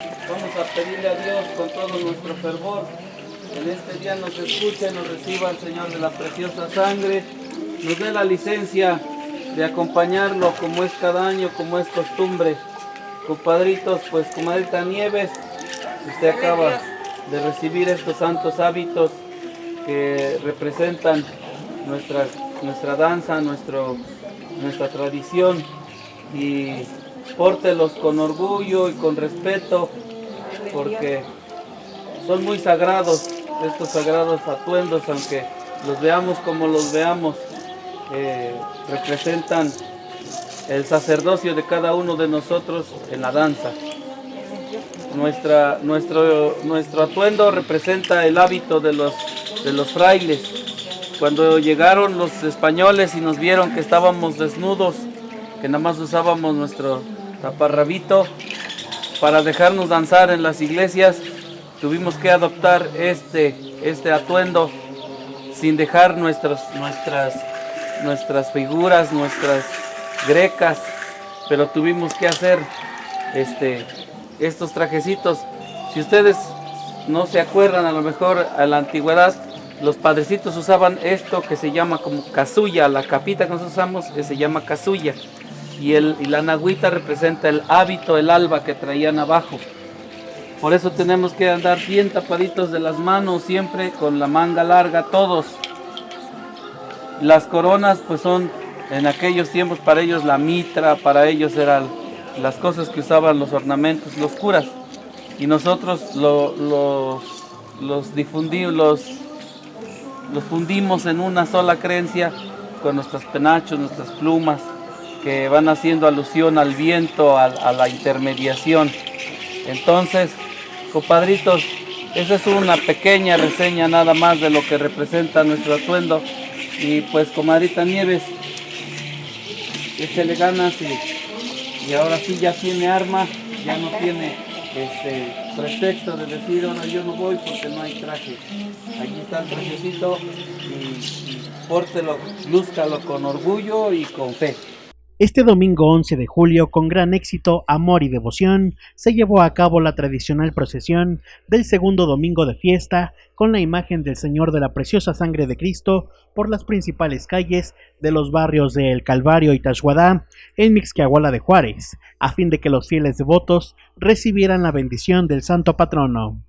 Vamos a pedirle a Dios con todo nuestro fervor. En este día nos escuche, nos reciba el Señor de la preciosa sangre. Nos dé la licencia de acompañarlo como es cada año, como es costumbre. Compadritos, pues comadrita Nieves, usted acaba de recibir estos santos hábitos que representan nuestra, nuestra danza, nuestro, nuestra tradición y pórtelos con orgullo y con respeto porque son muy sagrados estos sagrados atuendos aunque los veamos como los veamos eh, representan el sacerdocio de cada uno de nosotros en la danza. Nuestra, nuestro, nuestro atuendo representa el hábito de los, de los frailes. Cuando llegaron los españoles y nos vieron que estábamos desnudos que nada más usábamos nuestro taparrabito para dejarnos danzar en las iglesias tuvimos que adoptar este, este atuendo sin dejar nuestras, nuestras, nuestras figuras, nuestras grecas, pero tuvimos que hacer este, estos trajecitos. Si ustedes no se acuerdan, a lo mejor a la antigüedad, los padrecitos usaban esto que se llama como casulla, la capita que nosotros usamos que se llama casulla y, el, y la nagüita representa el hábito, el alba que traían abajo. Por eso tenemos que andar bien tapaditos de las manos, siempre con la manga larga, todos. Las coronas pues son en aquellos tiempos para ellos la mitra, para ellos eran las cosas que usaban los ornamentos, los curas. Y nosotros lo, los, difundimos, los fundimos en una sola creencia con nuestros penachos, nuestras plumas que van haciendo alusión al viento, a, la intermediación. Entonces, compadritos, esa es una pequeña reseña nada más de lo que representa nuestro atuendo. Y pues, comadrita Nieves, échale ganas y, y ahora sí ya tiene arma, ya no tiene este pretexto de decir, ahora yo no voy porque no hay traje. Aquí está el trajecito y, y pórtelo, lúzcalo con orgullo y con fe. Este domingo 11 de julio, con gran éxito, amor y devoción, se llevó a cabo la tradicional procesión del segundo domingo de fiesta con la imagen del Señor de la Preciosa Sangre de Cristo por las principales calles de los barrios de El Calvario y Tashuadá en Mixquiahuala de Juárez, a fin de que los fieles devotos recibieran la bendición del Santo Patrono.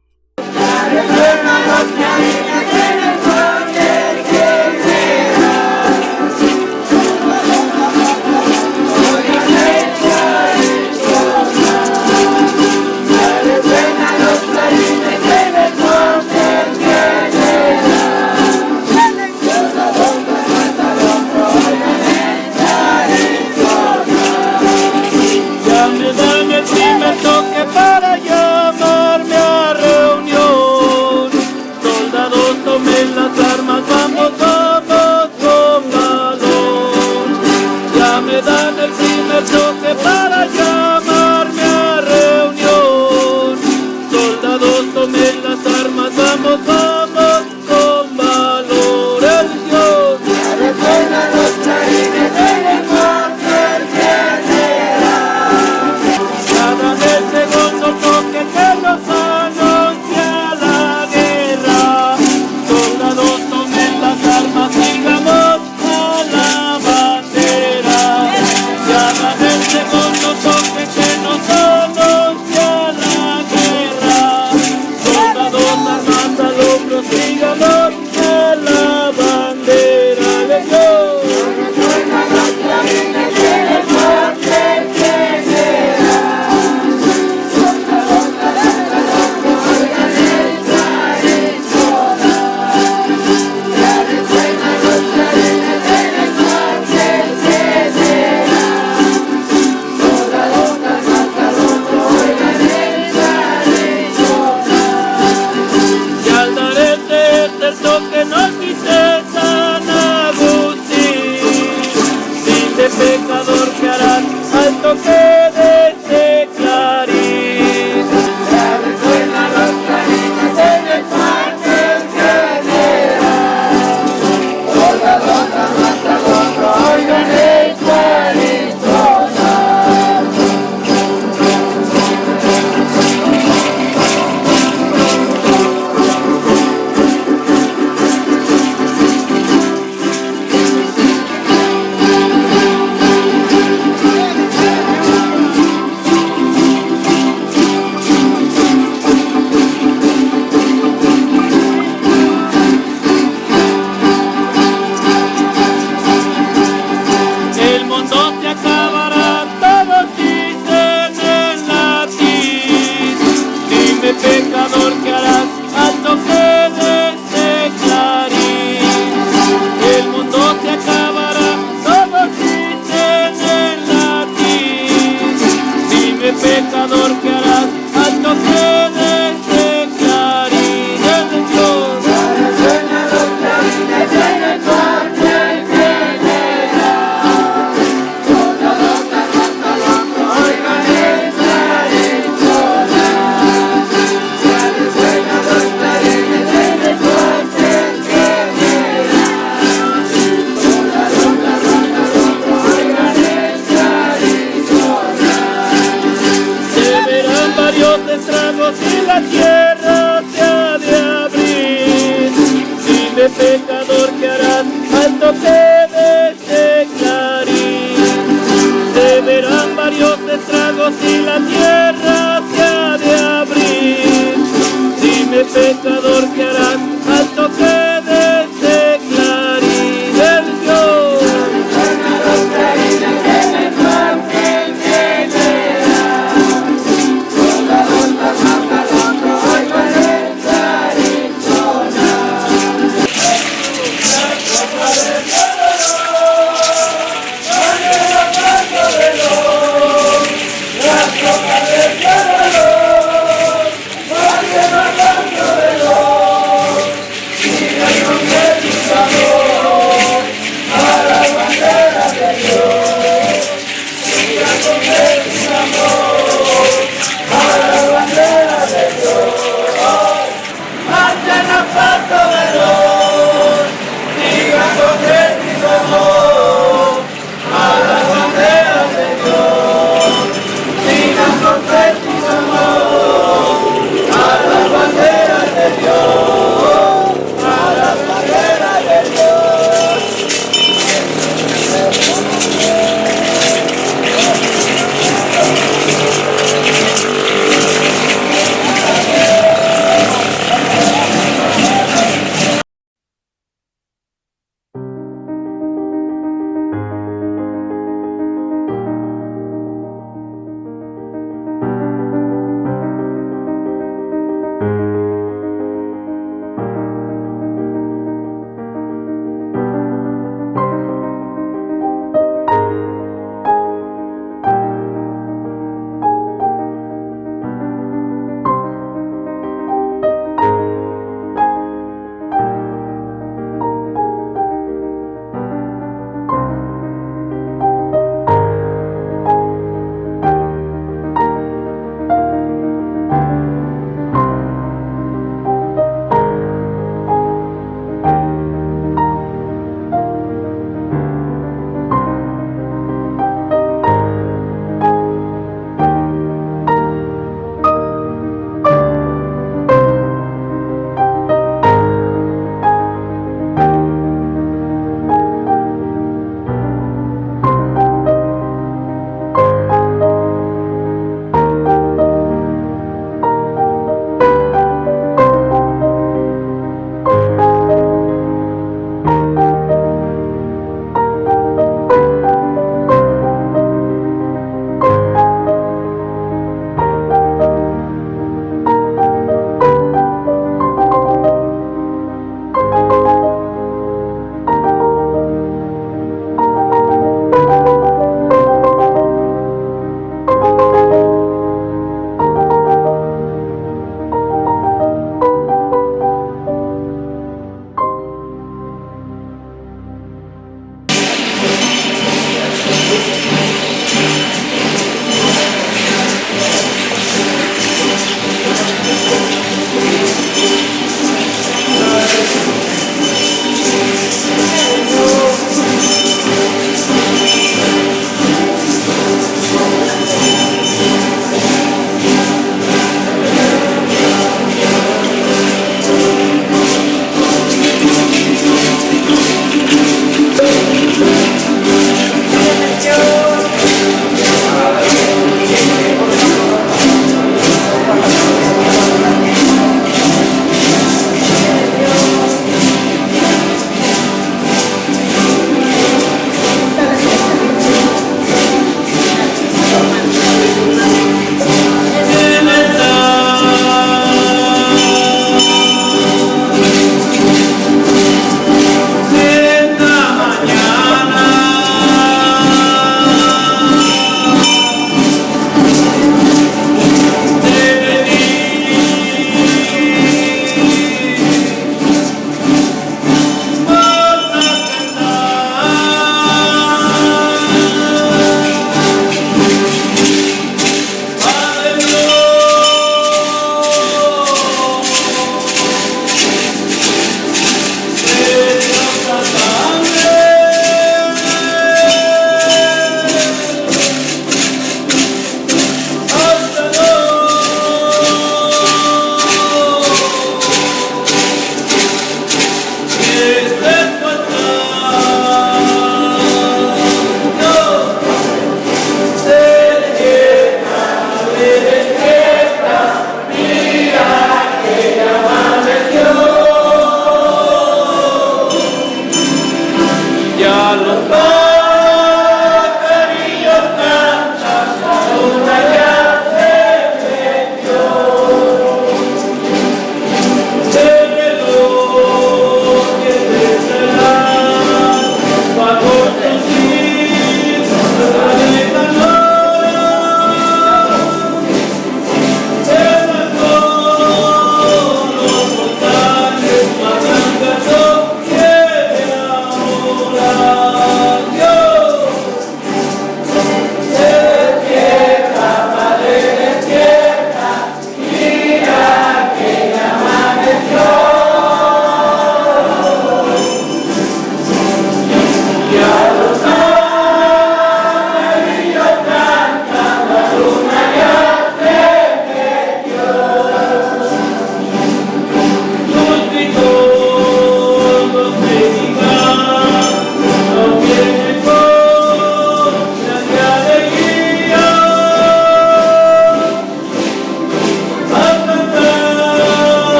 Pecador que harás al toque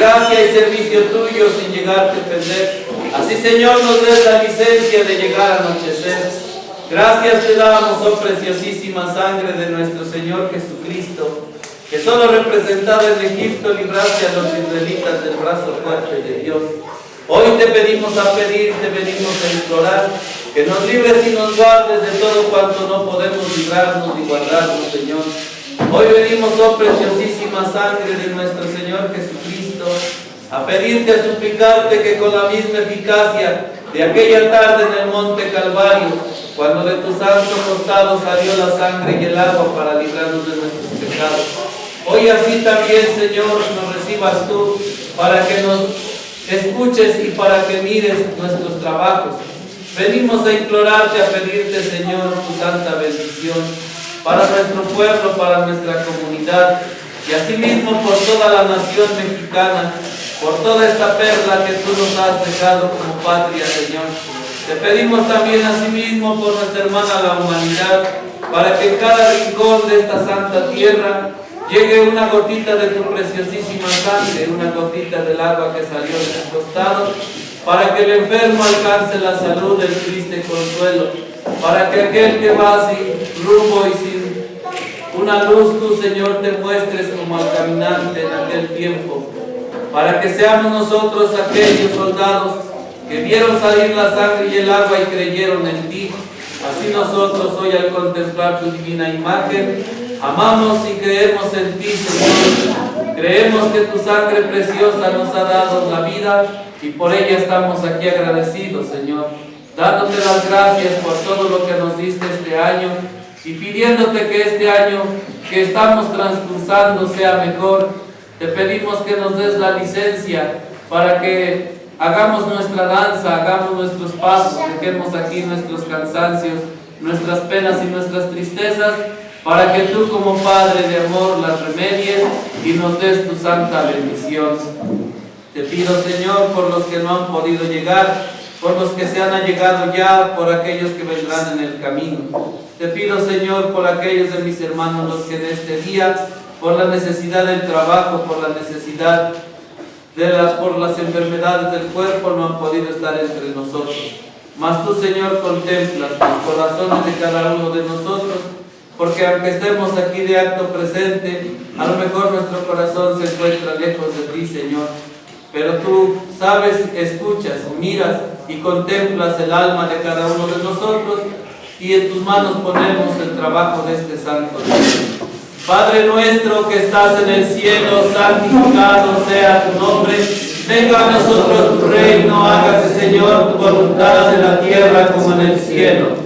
gracia y servicio tuyo sin llegarte a perder. Así, Señor, nos des la licencia de llegar a anochecer. Gracias te damos, oh preciosísima sangre de nuestro Señor Jesucristo, que solo representado en Egipto libraste a los israelitas del brazo fuerte de Dios. Hoy te pedimos a pedir, te venimos a implorar, que nos libres y nos guardes de todo cuanto no podemos librarnos ni guardarnos, Señor. Hoy venimos, oh preciosísima sangre de nuestro Señor a pedirte, a suplicarte que con la misma eficacia de aquella tarde en el monte Calvario, cuando de tu santo costado salió la sangre y el agua para librarnos de nuestros pecados, hoy así también, Señor, nos recibas tú para que nos escuches y para que mires nuestros trabajos. Venimos a implorarte, a pedirte, Señor, tu santa bendición para nuestro pueblo, para nuestra comunidad y asimismo por toda la nación mexicana, por toda esta perla que tú nos has dejado como patria, Señor. Te pedimos también asimismo por nuestra hermana la humanidad, para que en cada rincón de esta santa tierra llegue una gotita de tu preciosísima sangre, una gotita del agua que salió de tu costado, para que el enfermo alcance la salud del triste consuelo, para que aquel que va sin rumbo y sin una luz, tú Señor te muestres como al caminante en aquel tiempo, para que seamos nosotros aquellos soldados que vieron salir la sangre y el agua y creyeron en ti. Así nosotros hoy al contemplar tu divina imagen, amamos y creemos en ti, Señor. Creemos que tu sangre preciosa nos ha dado la vida y por ella estamos aquí agradecidos, Señor. Dándote las gracias por todo lo que nos diste este año y pidiéndote que este año que estamos transcursando sea mejor. Te pedimos que nos des la licencia para que hagamos nuestra danza, hagamos nuestros pasos, dejemos aquí nuestros cansancios, nuestras penas y nuestras tristezas, para que tú como Padre de amor las remedies y nos des tu santa bendición. Te pido Señor por los que no han podido llegar, por los que se han allegado ya, por aquellos que vendrán en el camino. Te pido Señor por aquellos de mis hermanos los que en este día, por la necesidad del trabajo, por la necesidad de las, por las enfermedades del cuerpo no han podido estar entre nosotros. Mas tú, Señor, contemplas los corazones de cada uno de nosotros, porque aunque estemos aquí de acto presente, a lo mejor nuestro corazón se encuentra lejos de ti, Señor. Pero tú sabes, escuchas, miras y contemplas el alma de cada uno de nosotros y en tus manos ponemos el trabajo de este santo día. Padre nuestro que estás en el cielo, santificado sea tu nombre. Venga a nosotros tu reino, hágase Señor tu voluntad en la tierra como en el cielo.